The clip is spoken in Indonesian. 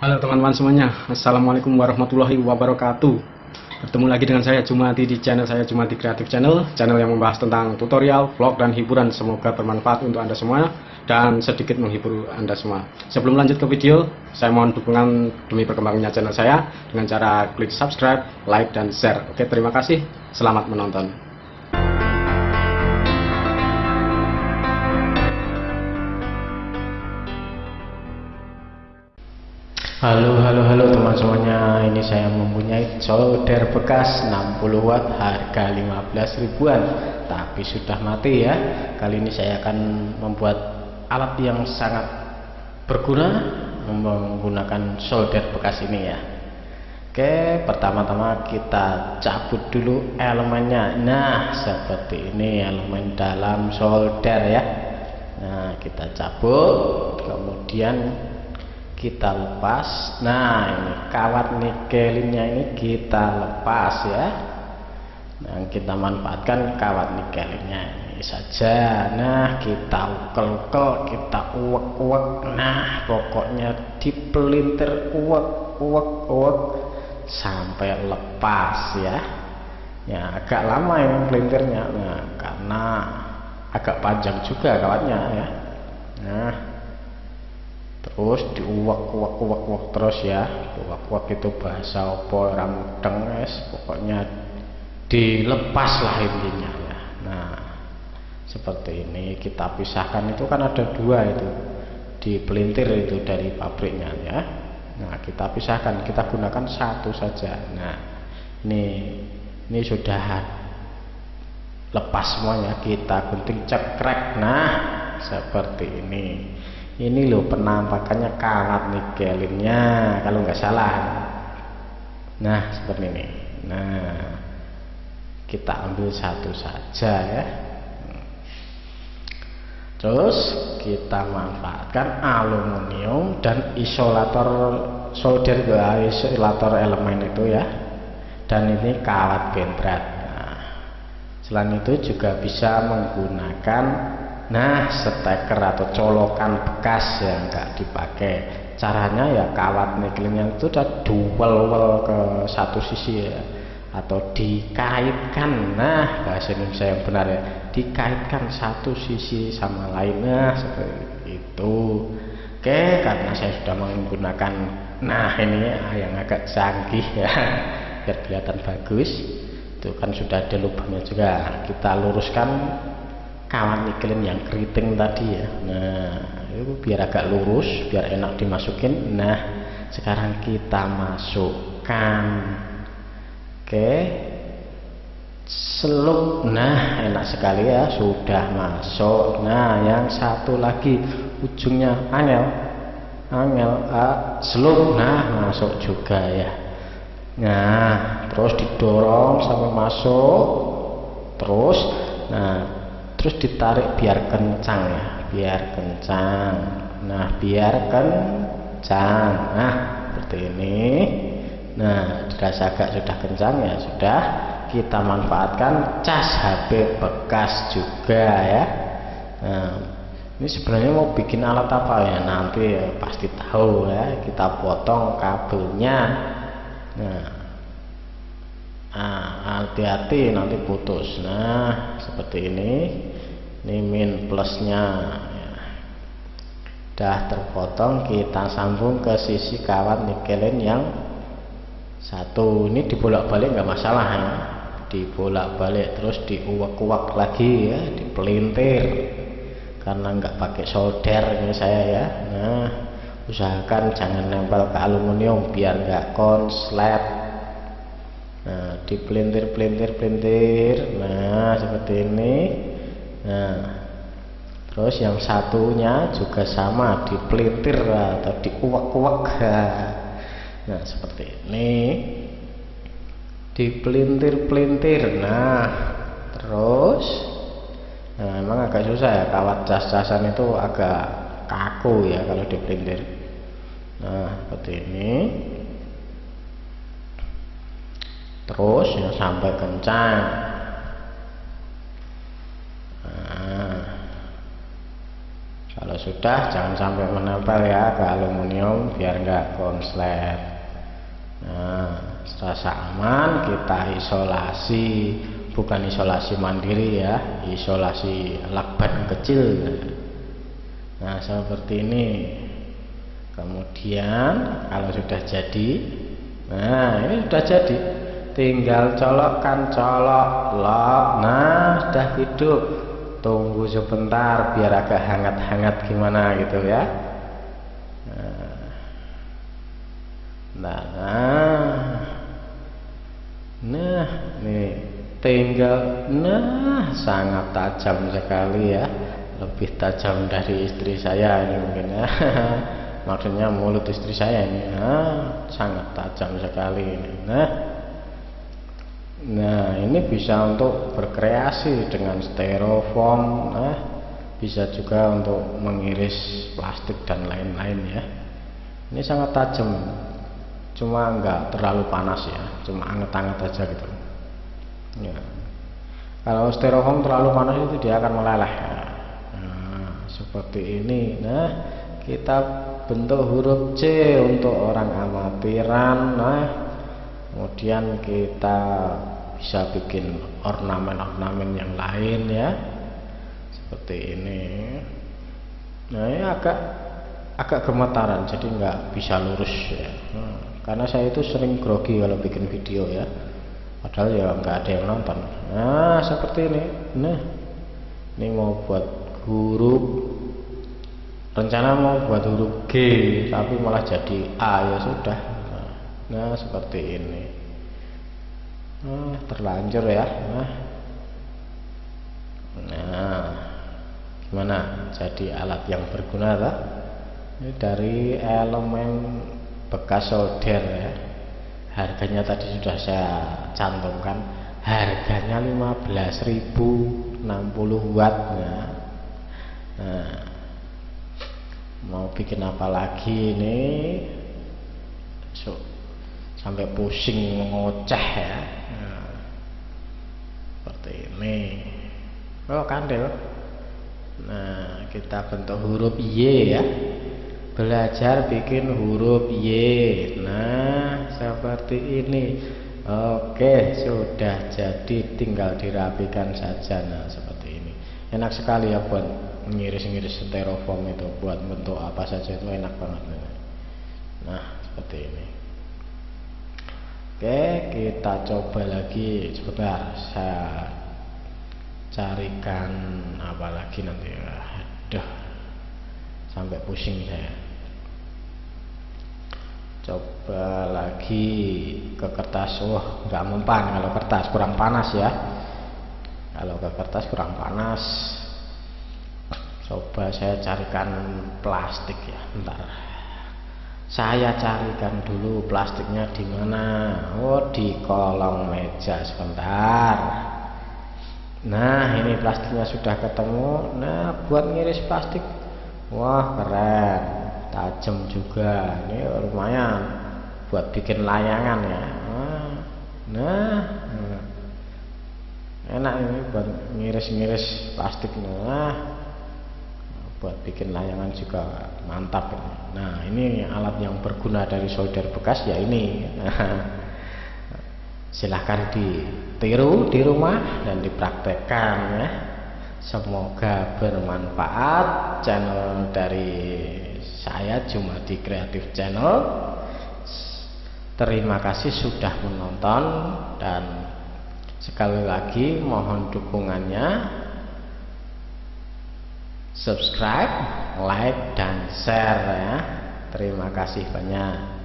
Halo teman-teman semuanya, Assalamualaikum warahmatullahi wabarakatuh. Bertemu lagi dengan saya Jumati di channel saya Jumati Kreatif Channel. Channel yang membahas tentang tutorial, vlog, dan hiburan. Semoga bermanfaat untuk Anda semua Dan sedikit menghibur Anda semua. Sebelum lanjut ke video, saya mohon dukungan demi perkembangannya channel saya. Dengan cara klik subscribe, like, dan share. Oke, terima kasih, selamat menonton Halo halo halo teman semuanya ini saya mempunyai solder bekas 60 watt harga 15 ribuan. Tapi sudah mati ya. Kali ini saya akan membuat alat yang sangat berguna menggunakan solder bekas ini ya. Oke pertama-tama kita cabut dulu elemennya. Nah seperti ini elemen dalam solder ya. Nah kita cabut. Kemudian kita lepas. Nah ini kawat nikelinnya ini kita lepas ya. Dan kita manfaatkan kawat nikelinnya ini saja. Nah kita ukel-ukel kita uwek-uwek. Nah pokoknya dipelintir uwek-uwek-uwek sampai lepas ya. Ya agak lama ini pelintirnya. Nah karena agak panjang juga kawatnya ya. Nah terus diuwak-uwak-uwak terus ya. Uwak-uwak itu bahasa opo orang mudeng es pokoknya dilepas lah intinya ya. Nah seperti ini kita pisahkan. Itu kan ada dua itu. Di pelintir itu dari pabriknya ya. Nah kita pisahkan. Kita gunakan satu saja. Nah ini ini sudah lepas semuanya. Kita gunting cekrek. Nah seperti ini ini loh penampakannya kawat nikelinnya kalau nggak salah. Nah seperti ini. Nah kita ambil satu saja ya. Terus kita manfaatkan aluminium dan isolator solder ke isolator elemen itu ya. Dan ini kawat bentrat nah, selain itu juga bisa menggunakan Nah, steker atau colokan bekas yang enggak dipakai. Caranya ya kawat nikelnya itu udah duel ke satu sisi ya atau dikaitkan. Nah, bahasa Indonesia yang benar ya, dikaitkan satu sisi sama lainnya seperti itu. Oke, karena saya sudah menggunakan nah ini yang agak canggih ya biar kelihatan bagus itu kan sudah ada lubangnya juga kita luruskan kawan nikelin yang keriting tadi ya. Nah itu biar agak lurus biar enak dimasukin. Nah sekarang kita masukkan. Oke. Selup. Nah enak sekali ya sudah masuk. Nah yang satu lagi ujungnya angel. Angel ah, selup. Nah masuk juga ya. Nah terus didorong sampai masuk. Terus nah terus ditarik biar kencang ya biar kencang. Nah biar kencang. Nah seperti ini. Nah dirasa agak sudah kencang ya sudah. Kita manfaatkan cas HP bekas juga ya. Nah ini sebenarnya mau bikin alat apa ya? Nanti ya, pasti tahu ya. Kita potong kabelnya. Nah nah hati-hati nanti putus. Nah seperti ini. Ini min plusnya. Ya. dah terpotong kita sambung ke sisi kawat nikelin yang satu. Ini dibolak-balik nggak masalah ya. Dibolak-balik terus diuak-uak lagi ya. Dipelintir. Karena nggak pakai solder ini saya ya. Nah usahakan jangan nempel ke aluminium biar nggak konslet. Nah dipelintir pelintir pelintir nah seperti ini. Nah terus yang satunya juga sama dipelintir atau diuak-uak nah seperti ini. Dipelintir-pelintir. Nah terus. Nah emang agak susah ya kawat cas-casan itu agak kaku ya kalau dipelintir. Nah seperti ini terus ya sampai kencang nah, kalau sudah jangan sampai menempel ya ke aluminium biar enggak konslet nah serasa aman kita isolasi bukan isolasi mandiri ya isolasi lakban kecil. Nah seperti ini. Kemudian kalau sudah jadi nah ini sudah jadi tinggal colokkan colok. Lock nah sudah hidup. Tunggu sebentar biar agak hangat-hangat gimana gitu ya. Nah nah. Nah nih. Tinggal nah sangat tajam sekali ya. Lebih tajam dari istri saya ini mungkin ya. Maksudnya mulut istri saya ini. Nah, sangat tajam sekali ini. Nah nah ini bisa untuk berkreasi dengan styrofoam nah bisa juga untuk mengiris plastik dan lain-lain ya. Ini sangat tajam cuma enggak terlalu panas ya. Cuma anget-anget aja gitu. Ya. Kalau styrofoam terlalu panas itu dia akan meleleh. Nah seperti ini nah. Kita bentuk huruf C untuk orang amatiran nah. Kemudian kita bisa bikin ornamen-ornamen yang lain ya. Seperti ini. Nah ini agak agak gemetaran jadi nggak bisa lurus ya. Nah karena saya itu sering grogi kalau bikin video ya. Padahal ya nggak ada yang nonton. Nah seperti ini. Nah ini mau buat huruf rencana mau buat huruf G tapi malah jadi A ya sudah. Nah, nah seperti ini nah terlanjur ya. Nah nah gimana? Jadi alat yang berguna tak? ini dari elemen bekas solder ya. Harganya tadi sudah saya cantumkan. Harganya 15.000 60 watt nah, nah mau bikin apa lagi ini? So, sampai pusing ngoceh ya nah, seperti ini oh kandel. Nah kita bentuk huruf Y ya. Belajar bikin huruf Y. Nah seperti ini. Oke sudah jadi. Tinggal dirapikan saja. Nah seperti ini. Enak sekali ya buat ngiris-ngiris styrofoam itu. Buat bentuk apa saja itu enak banget. Nah seperti ini. Oke kita coba lagi. Sebentar saya carikan apa lagi nanti aduh sampai pusing saya. Coba lagi ke kertas. Wah nggak mempan kalau kertas. Kurang panas ya. Kalau ke kertas kurang panas. Coba saya carikan plastik ya bentar. Saya carikan dulu plastiknya di mana? Oh di kolong meja sebentar nah ini plastiknya sudah ketemu. Nah buat ngiris plastik. Wah keren. Tajam juga. Ini lumayan buat bikin layangan ya. Nah, nah. enak ini buat ngiris-ngiris plastik. Nah buat bikin layangan juga mantap nah ini alat yang berguna dari solder bekas ya ini silahkan ditiru di rumah dan dipraktekkan ya. Semoga bermanfaat channel dari saya cuma di Kreatif Channel. Terima kasih sudah menonton dan sekali lagi mohon dukungannya. Subscribe like dan share ya. Terima kasih banyak